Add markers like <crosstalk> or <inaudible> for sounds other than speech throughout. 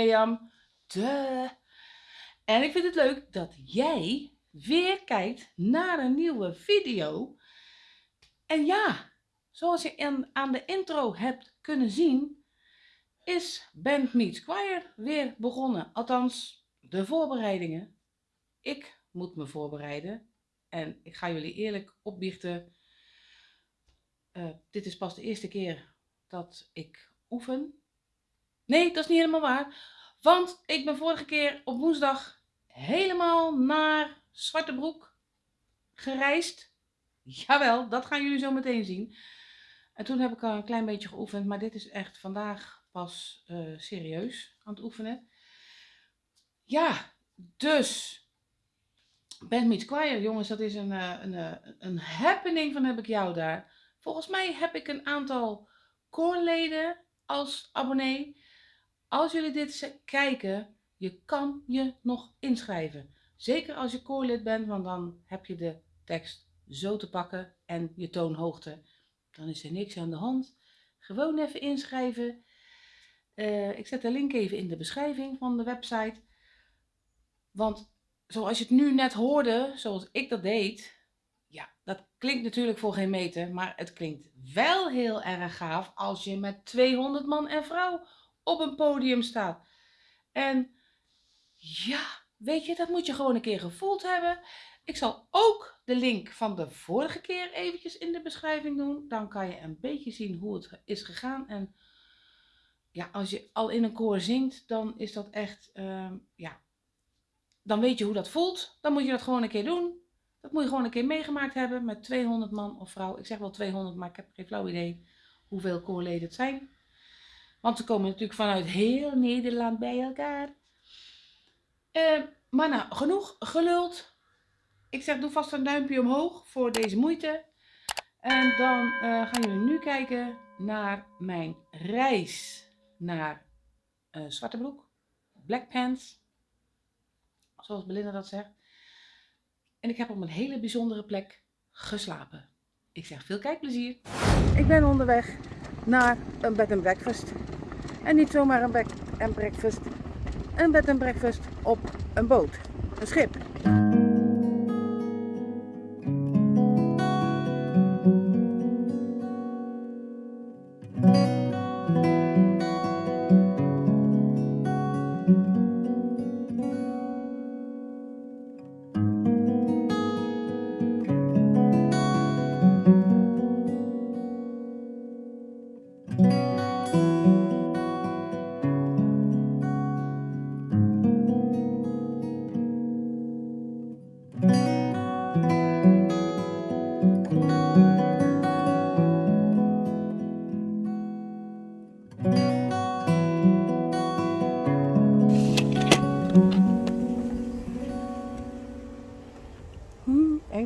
Mirjam. En ik vind het leuk dat jij weer kijkt naar een nieuwe video. En ja, zoals je aan de intro hebt kunnen zien, is Band Meets Choir weer begonnen. Althans, de voorbereidingen. Ik moet me voorbereiden. En ik ga jullie eerlijk opbiechten uh, dit is pas de eerste keer dat ik oefen. Nee, dat is niet helemaal waar. Want ik ben vorige keer op woensdag helemaal naar Zwartebroek gereisd. Jawel, dat gaan jullie zo meteen zien. En toen heb ik al een klein beetje geoefend, maar dit is echt vandaag pas uh, serieus aan het oefenen. Ja, dus Band Meets Choir, jongens, dat is een, uh, een, een happening van heb ik jou daar. Volgens mij heb ik een aantal koorleden als abonnee. Als jullie dit kijken, je kan je nog inschrijven. Zeker als je koorlid bent, want dan heb je de tekst zo te pakken en je toonhoogte. Dan is er niks aan de hand. Gewoon even inschrijven. Uh, ik zet de link even in de beschrijving van de website. Want zoals je het nu net hoorde, zoals ik dat deed, ja, dat klinkt natuurlijk voor geen meter, maar het klinkt wel heel erg gaaf als je met 200 man en vrouw op een podium staat. En ja, weet je, dat moet je gewoon een keer gevoeld hebben. Ik zal ook de link van de vorige keer eventjes in de beschrijving doen. Dan kan je een beetje zien hoe het is gegaan. En ja, als je al in een koor zingt, dan is dat echt, uh, ja, dan weet je hoe dat voelt. Dan moet je dat gewoon een keer doen. Dat moet je gewoon een keer meegemaakt hebben met 200 man of vrouw. Ik zeg wel 200, maar ik heb geen flauw idee hoeveel koorleden het zijn. Want ze komen natuurlijk vanuit heel Nederland bij elkaar. Uh, maar nou, genoeg geluld. Ik zeg, doe vast een duimpje omhoog voor deze moeite. En dan uh, gaan jullie nu kijken naar mijn reis naar uh, Zwartebroek. Black Pants. Zoals Belinda dat zegt. En ik heb op een hele bijzondere plek geslapen. Ik zeg veel kijkplezier. Ik ben onderweg naar een bed and breakfast. En niet zomaar een bed and breakfast. Een bed and breakfast op een boot. Een schip.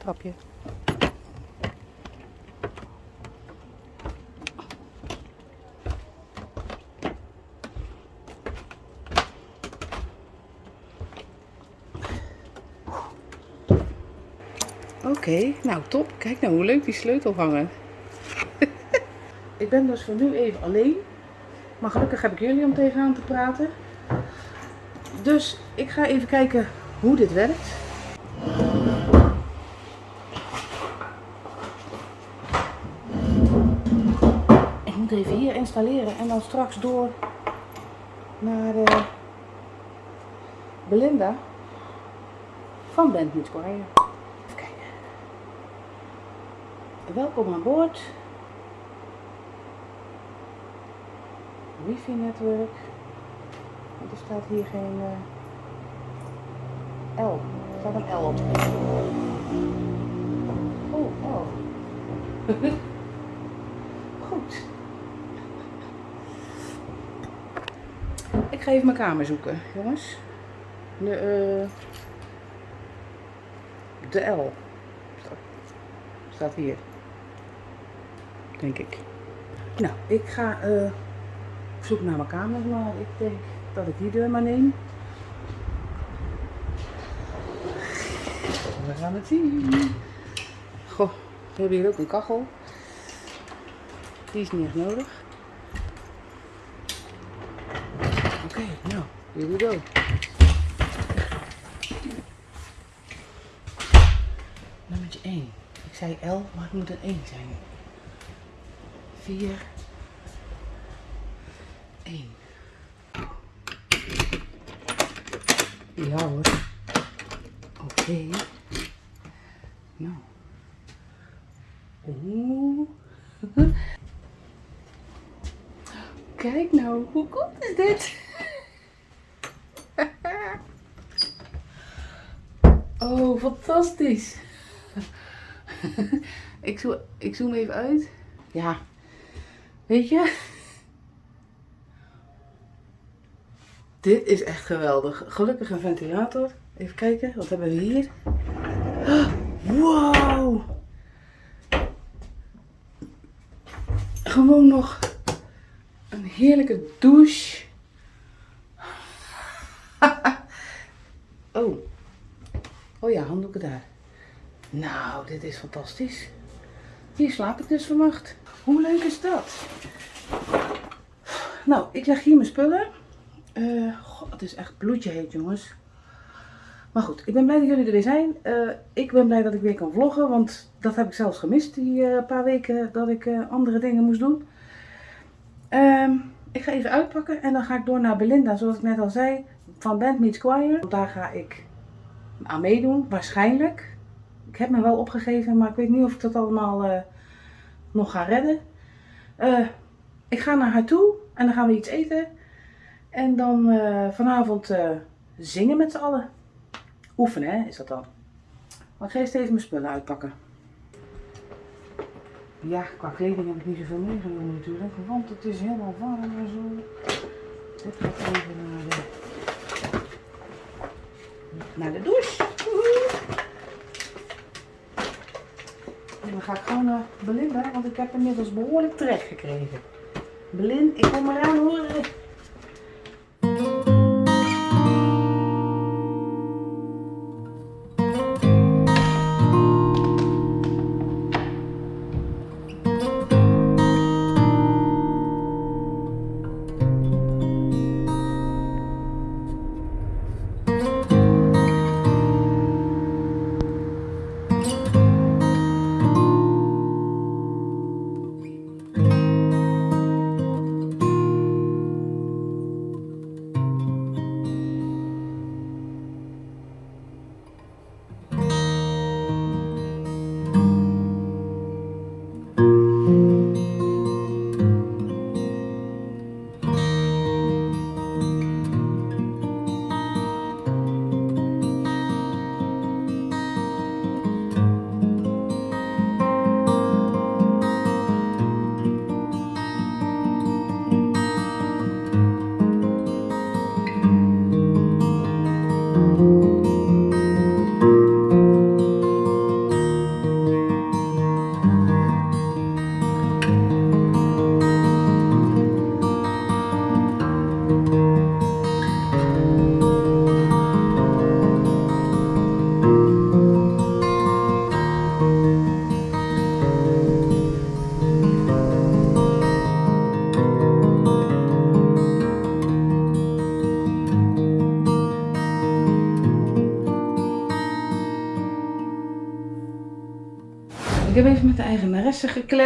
Trapje. Oké, okay, nou top. Kijk nou hoe leuk die sleutel hangen. <laughs> ik ben dus voor nu even alleen. Maar gelukkig heb ik jullie om tegenaan te praten. Dus ik ga even kijken hoe dit werkt. moet even hier installeren en dan straks door naar eh, Belinda van Band Meets Choir. Even kijken. Welkom aan boord. Wifi netwerk. Er staat hier geen uh, L. Er staat een L op. Oh, oh. <laughs> Goed. Ik ga even mijn kamer zoeken, jongens. De, uh, de L. Staat hier. Denk ik. Nou, ik ga uh, zoek naar mijn kamer, maar ik denk dat ik die deur maar neem. We gaan het zien. Goh, we hebben hier ook een kachel. Die is niet echt nodig. Oké, nou, here we go. Nummer 1. Ik zei L, maar het moet een 1 zijn. 4. 1. Ja hoor. Oké. Nou. Oeh. Kijk nou, hoe cool is dit? Oh, fantastisch. <laughs> ik, zoom, ik zoom even uit. Ja, weet je? Dit is echt geweldig. Gelukkig een ventilator. Even kijken, wat hebben we hier? Wow! Gewoon nog een heerlijke douche. oh. Oh ja, handdoeken daar. Nou, dit is fantastisch. Hier slaap ik dus vannacht. Hoe leuk is dat? Nou, ik leg hier mijn spullen. Uh, het is echt bloedje heet, jongens. Maar goed, ik ben blij dat jullie er weer zijn. Uh, ik ben blij dat ik weer kan vloggen, want dat heb ik zelfs gemist, die uh, paar weken dat ik andere dingen moest doen. Ehm, ik ga even uitpakken en dan ga ik door naar Belinda, zoals ik net al zei, van Band Meets Choir. Daar ga ik aan meedoen, waarschijnlijk. Ik heb me wel opgegeven, maar ik weet niet of ik dat allemaal nog ga redden. ik ga naar haar toe en dan gaan we iets eten. En dan uh, vanavond zingen met z'n allen. Oefenen, hè, is dat dan. Maar ik ga eerst even mijn spullen uitpakken. Ja, qua kleding heb ik niet zoveel meegenomen natuurlijk, want het is helemaal warm en zo. Dit gaat even naar de, naar de douche. En dan ga ik gewoon naar Belinda, want ik heb inmiddels behoorlijk trek gekregen. Belin, ik kom eraan horen.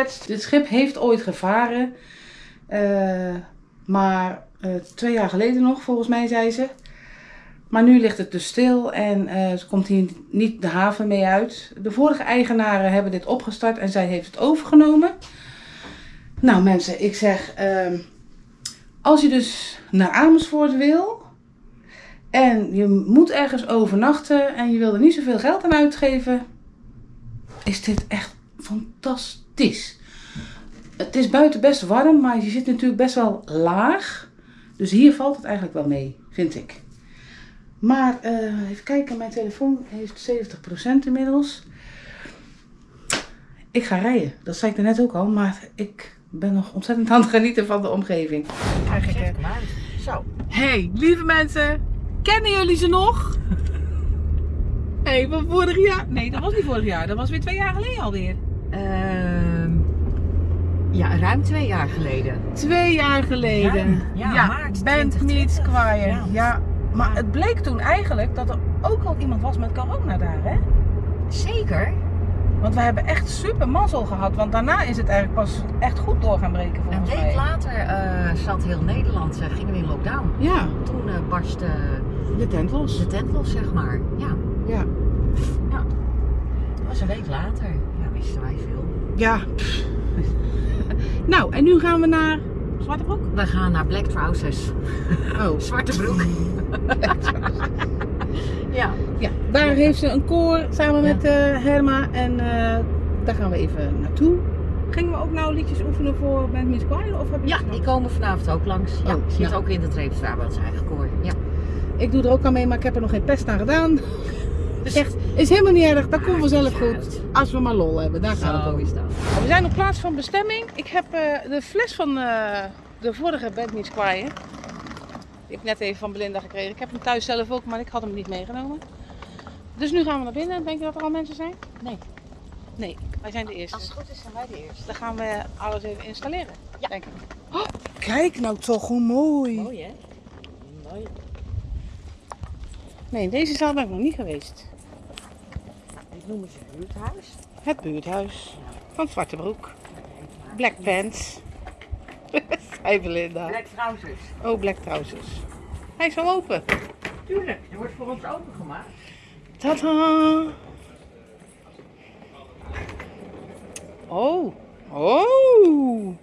Gekletst. Dit schip heeft ooit gevaren. Uh, maar uh, twee jaar geleden nog, volgens mij, zei ze. Maar nu ligt het dus stil en uh, ze komt hier niet de haven mee uit. De vorige eigenaren hebben dit opgestart en zij heeft het overgenomen. Nou mensen, ik zeg, uh, als je dus naar Amersfoort wil en je moet ergens overnachten en je wil er niet zoveel geld aan uitgeven, is dit echt fantastisch. Het is buiten best warm, maar je zit natuurlijk best wel laag. Dus hier valt het eigenlijk wel mee, vind ik. Maar uh, even kijken, mijn telefoon heeft 70% inmiddels. Ik ga rijden, dat zei ik er net ook al, maar ik ben nog ontzettend aan het genieten van de omgeving. Er. Zo. Hey, lieve mensen, kennen jullie ze nog? <laughs> hey, van vorig jaar? Nee, dat was niet vorig jaar, dat was weer twee jaar geleden alweer. Uh, Ja, ruim twee jaar geleden. Twee jaar geleden. Ja, ja, maart Band 2020. Meets Choir. Ja. Ja. maar het bleek toen eigenlijk dat er ook al iemand was met corona daar, hè? Zeker. Want we hebben echt super mazzel gehad, want daarna is het eigenlijk pas echt goed door gaan breken Een volgens week mij. later eh, zat heel Nederland, eh, gingen we in lockdown. Ja, Toen eh, barstte de tent los. de tent los, zeg maar. Ja, Ja. dat was een week later. Ja, wisten wij veel. Ja. Nou, en nu gaan we naar Zwarte Broek. We gaan naar Black Trousers. Oh. <laughs> Zwarte broek. <laughs> ja. Ja, daar heeft ze een koor samen Ja. met eh, Herma en eh, daar gaan we even naartoe. Gingen we ook nou liedjes oefenen voor Band Meets Choir? Of heb je ja, die komen vanavond ook langs. Ja, Oh, zit ja. ook in de Treepstraat bij ons eigen koor. Ja. Ik doe er ook aan mee, maar ik heb er nog geen pest aan gedaan. Echt, is helemaal niet erg. Dat komt vanzelf goed. Als we maar lol hebben, daar gaat het om. dat. We zijn op plaats van bestemming. Ik heb eh, de fles van eh, de vorige Band Meets Choir. Die heb ik net even van Belinda gekregen. Ik heb hem thuis zelf ook, maar ik had hem niet meegenomen. Dus nu gaan we naar binnen. Denk je dat er al mensen zijn? Nee. Nee, wij zijn de eerste. Als het goed is, zijn wij de eerste. Dan gaan we alles even installeren. Ja. Denk ik. Oh, kijk nou toch hoe mooi. Mooi hè? Mooi. Nee, in deze zaal ben ik nog niet geweest. Noemen ze buurthuis. Het buurthuis van Zwartebroek. Black Pants. <laughs> Hij Belinda. Black Trousers. Oh, Black Trousers. Hij is al open. Tuurlijk, er wordt voor ons opengemaakt. Tada! Oh, oh!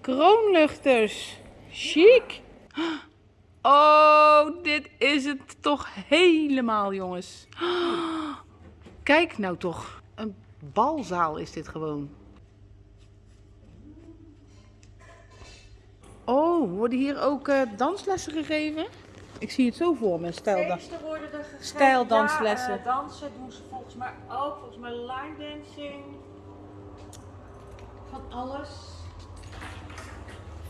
Kroonluchters. Chic. <gasps> Oh, dit is het toch helemaal, jongens. <gasps> Kijk nou toch. Een balzaal is dit gewoon. Oh, worden hier ook eh, danslessen gegeven? Ik zie het zo voor me, stijl. Feesten worden er gegeven. Stijldanslessen. Ja, eh, dansen doen ze volgens mij ook. Volgens mij line dancing. Van alles.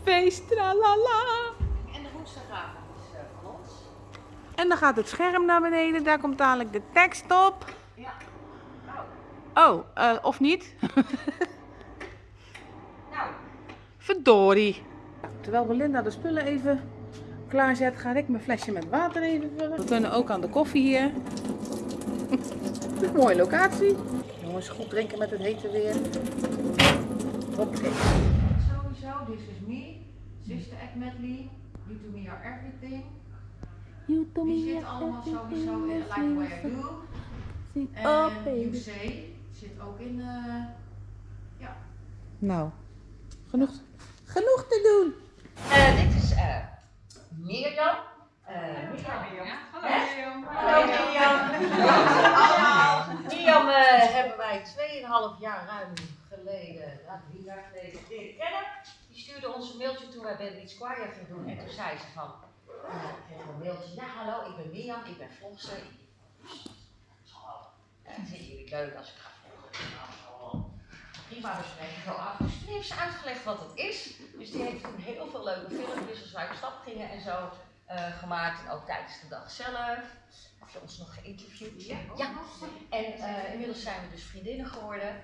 Feest, tralala. En de woensdagavond is eh, van ons. En dan gaat het scherm naar beneden, daar komt dadelijk de tekst op. Ja. Oh, eh, of niet? <laughs> Nou, Verdorie. Terwijl Belinda de spullen even klaarzet, ga ik mijn flesje met water even vullen. We kunnen ook aan de koffie hier. <laughs> Mooie locatie. Jongens, goed drinken met het hete weer. Hoppakee. sowieso, this is me. Sister Act Medley. You to me are everything. Die zit allemaal sowieso in Like Way I Do. En You Say zit ook in... eh, Nou, genoeg, genoeg te doen. Eh, dit is eh Mirjam. Eh Mirjam. Hallo? Mirjam. Hallo Mirjam. Allemaal. Mirjam hebben wij 2,5 jaar ruim geleden, nou drie jaar geleden leren kennen. Die stuurde ons een mailtje toen wij Ben Beach Choir gingen doen. En toen zei ze van, ik kreeg een mailtje. Ja hallo, ik ben Mirjam, ik ben vlogster. Hallo. Eh, Vinden jullie leuk als ik ga? Nou. Prima, we spreken zo af. Toen heeft ze uitgelegd wat het is. Dus die heeft toen heel veel leuke filmpjes als wij op stap gingen en zo eh, gemaakt. En ook tijdens de dag zelf. Heb je ons nog geïnterviewd? Ja. En eh, inmiddels zijn we dus vriendinnen geworden.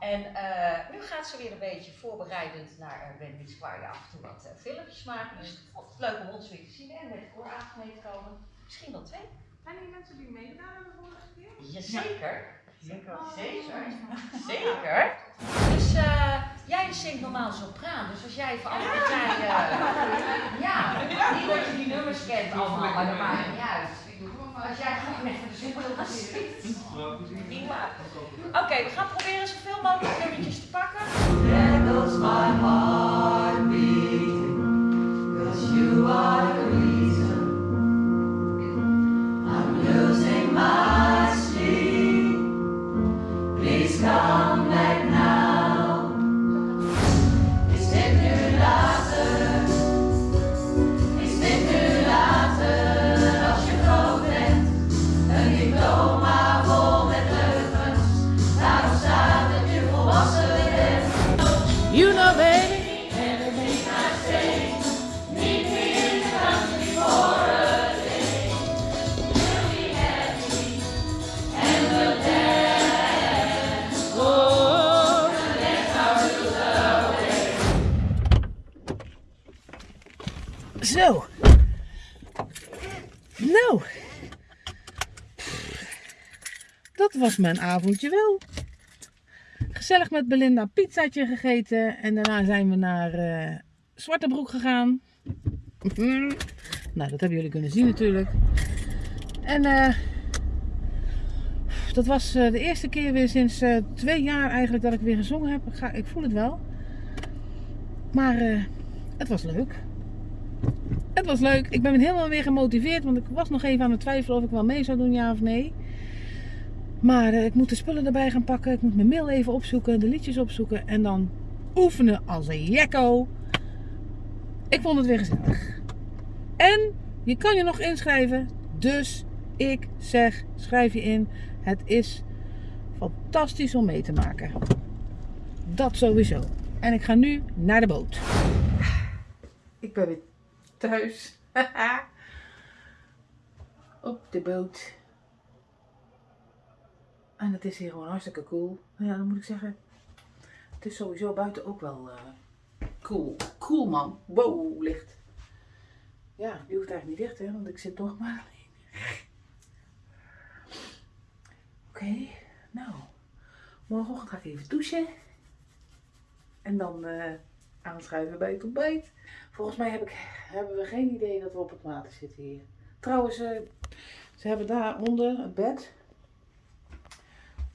En eh, nu gaat ze weer een beetje voorbereidend naar uh, Ben Beach Choir af en toe wat filmpjes maken. Dus vond het leuk om ons weer te zien en met kooravond mee te komen. Misschien wel twee. Zijn die mensen die meegedaan hebben de vorige keer? Jazeker. Zeker. Zeker. Zeker. Dus eh, jij zingt normaal sopraan, dus als jij even alle partijen. ja, niet dat je die nummers kent allemaal, maar dat maakt niet uit. Als jij gewoon even de zingt. Prima. Oké, we gaan proberen zoveel mogelijk nummertjes te pakken. My heart Zo. Nou. Dat was mijn avondje wel. Gezellig met Belinda een pizzaatje gegeten. En daarna zijn we naar uh, Zwartebroek gegaan. nou, dat hebben jullie kunnen zien natuurlijk. En uh, dat was uh, de eerste keer weer sinds twee jaar eigenlijk dat ik weer gezongen heb. Ik, ga, ik voel het wel. Maar het was leuk. Was leuk. Ik ben helemaal weer gemotiveerd. Want ik was nog even aan het twijfelen of ik wel mee zou doen, ja of nee. Maar uh, ik moet de spullen erbij gaan pakken. Ik moet mijn mail even opzoeken. De liedjes opzoeken. En dan oefenen als een jekko. Ik vond het weer gezellig. En je kan je nog inschrijven. Dus ik zeg, schrijf je in. Het is fantastisch om mee te maken. Dat sowieso. En ik ga nu naar de boot. Ik ben weer thuis. <laughs> Op de boot. En het is hier gewoon hartstikke cool. Ja, dan moet ik zeggen. Het is sowieso buiten ook wel uh, cool. Cool man. Wow, licht. Ja, die hoeft eigenlijk niet dicht hè, want ik zit toch maar <laughs> alleen. Oké, nou. Morgenochtend ga ik even douchen. En dan uh, aanschuiven bij het ontbijt. Volgens mij heb ik, hebben we geen idee dat we op het water zitten hier. Trouwens, uh, ze hebben daaronder het bed.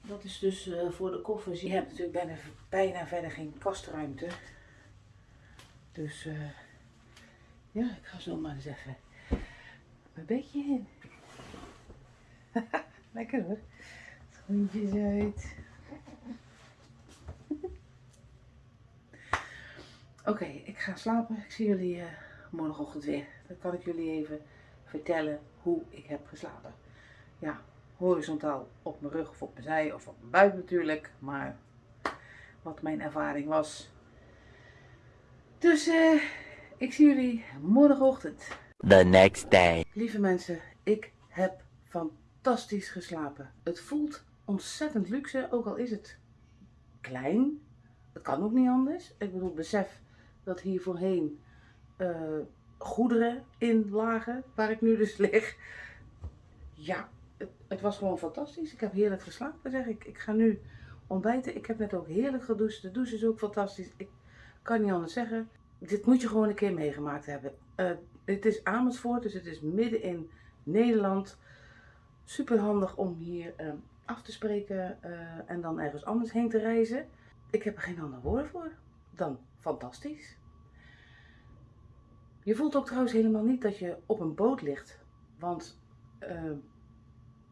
Dat is dus uh, voor de koffers. Je hebt natuurlijk bijna, verder geen kastruimte. Dus uh, ja, ik ga zo maar even mijn bedje in. <laughs> Lekker hoor. Schoentjes uit. Oké, okay, ik ga slapen. Ik zie jullie uh, morgenochtend weer. Dan kan ik jullie even vertellen hoe ik heb geslapen. Ja, horizontaal op mijn rug of op mijn zij of op mijn buik natuurlijk. Maar wat mijn ervaring was. Dus uh, ik zie jullie morgenochtend. The next day. Lieve mensen, ik heb fantastisch geslapen. Het voelt ontzettend luxe, ook al is het klein. Het kan ook niet anders. Ik bedoel, besef dat hier voorheen uh, goederen in lagen, waar ik nu dus <laughs> lig. Ja, het, het, was gewoon fantastisch. Ik heb heerlijk geslapen, zeg ik. Ik ga nu ontbijten. Ik heb net ook heerlijk gedoucht. De douche is ook fantastisch. Ik kan niet anders zeggen. Dit moet je gewoon een keer meegemaakt hebben. Uh, het is Amersfoort, dus het is midden in Nederland. Super handig om hier uh, af te spreken uh, en dan ergens anders heen te reizen. Ik heb er geen ander woord voor dan fantastisch. Je voelt ook trouwens helemaal niet dat je op een boot ligt. Want uh,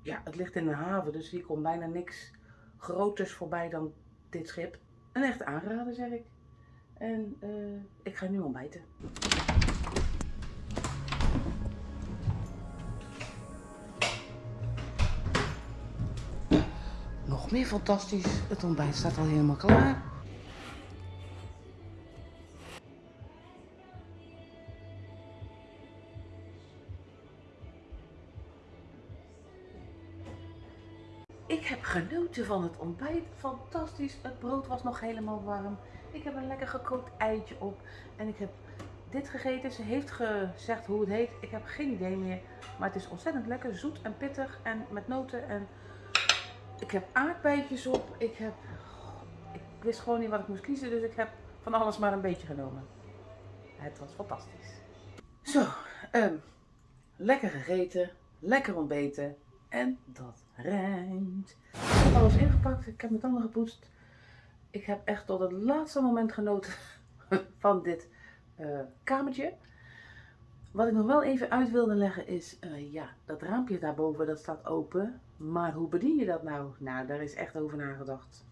ja, het ligt in een haven, dus hier komt bijna niks groters voorbij dan dit schip. Een echt aanrader, zeg ik. En uh, ik ga nu ontbijten. Nog meer fantastisch. Het ontbijt staat al helemaal klaar. Van het ontbijt. Fantastisch. Het brood was nog helemaal warm. Ik heb een lekker gekookt eitje op. En ik heb dit gegeten. Ze heeft gezegd hoe het heet. Ik heb geen idee meer. Maar het is ontzettend lekker. Zoet en pittig. En met noten. En ik heb aardbeidjes op. Ik heb... Ik wist gewoon niet wat ik moest kiezen. Dus ik heb van alles maar een beetje genomen. Het was fantastisch. Zo. Um, lekker gegeten. Lekker ontbeten. En dat rijmt. Ik heb alles ingepakt. Ik heb mijn tanden gepoetst. Ik heb echt tot het laatste moment genoten <laughs> van dit uh, kamertje. Wat ik nog wel even uit wilde leggen is, uh, ja, dat raampje daarboven dat staat open. Maar hoe bedien je dat nou? Nou, daar is echt over nagedacht.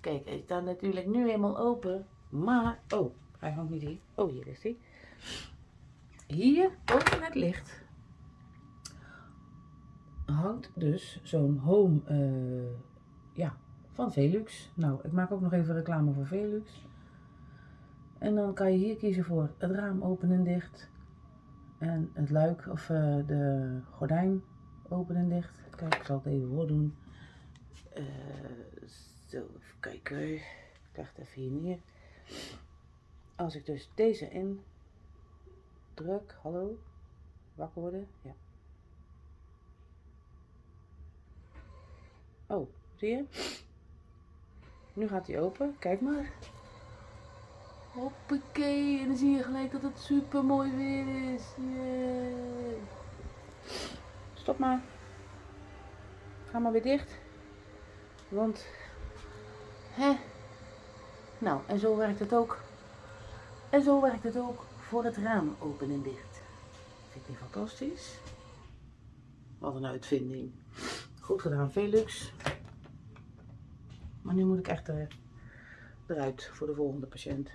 Kijk, hij staat natuurlijk nu helemaal open. Maar, oh, hij hangt niet hier. Oh, hier is hij. Hier, boven het licht, hangt dus zo'n home, uh, ja, van Velux. Nou, ik maak ook nog even reclame voor Velux. En dan kan je hier kiezen voor het raam open en dicht. En het luik of uh, de gordijn open en dicht. Kijk, ik zal het even voordoen. Uh, zo, even kijken. Ik leg het even hier neer. Als ik dus deze in druk. Hallo? Wakker worden? Ja. Oh, zie je? Nu gaat hij open. Kijk maar. Hoppakee. En dan zie je gelijk dat het super mooi weer is. Yay. Stop maar. Ga maar weer dicht. Want, hè? Nou, en zo werkt het ook. En zo werkt het ook voor het raam open en dicht. Vind je fantastisch? Wat een uitvinding. Goed gedaan, Velux. Maar nu moet ik echt eh, eruit voor de volgende patiënt.